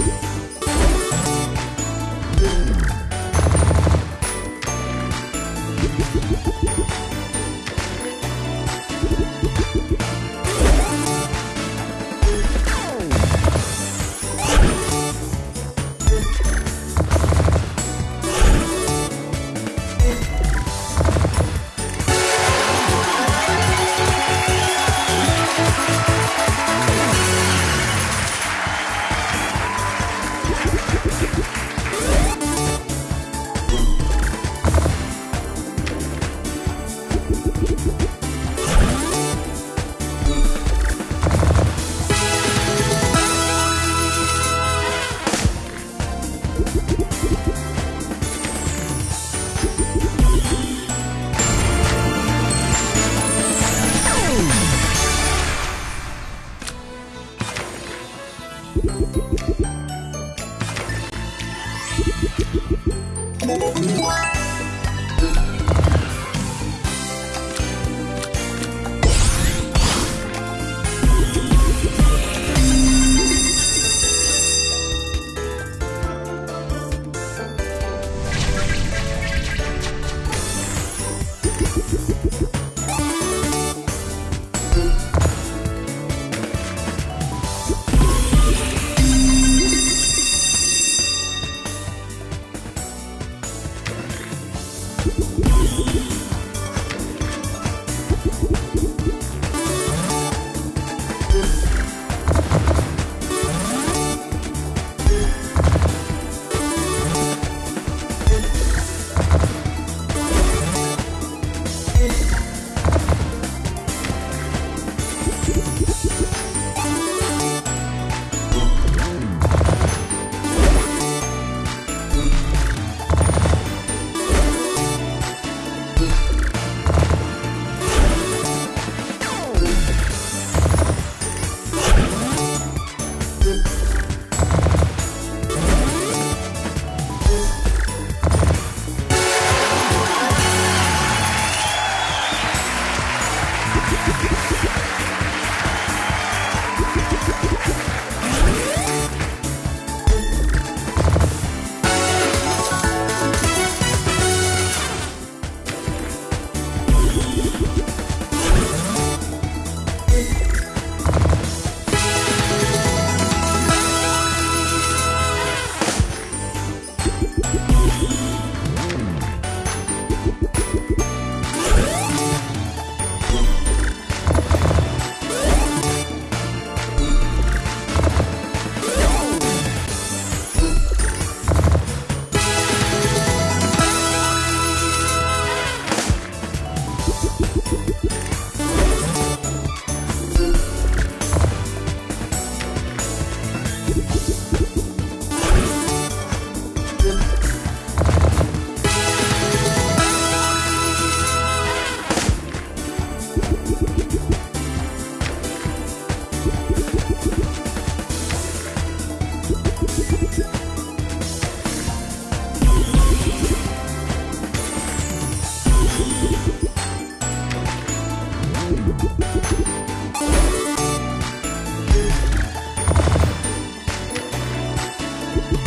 you Wow.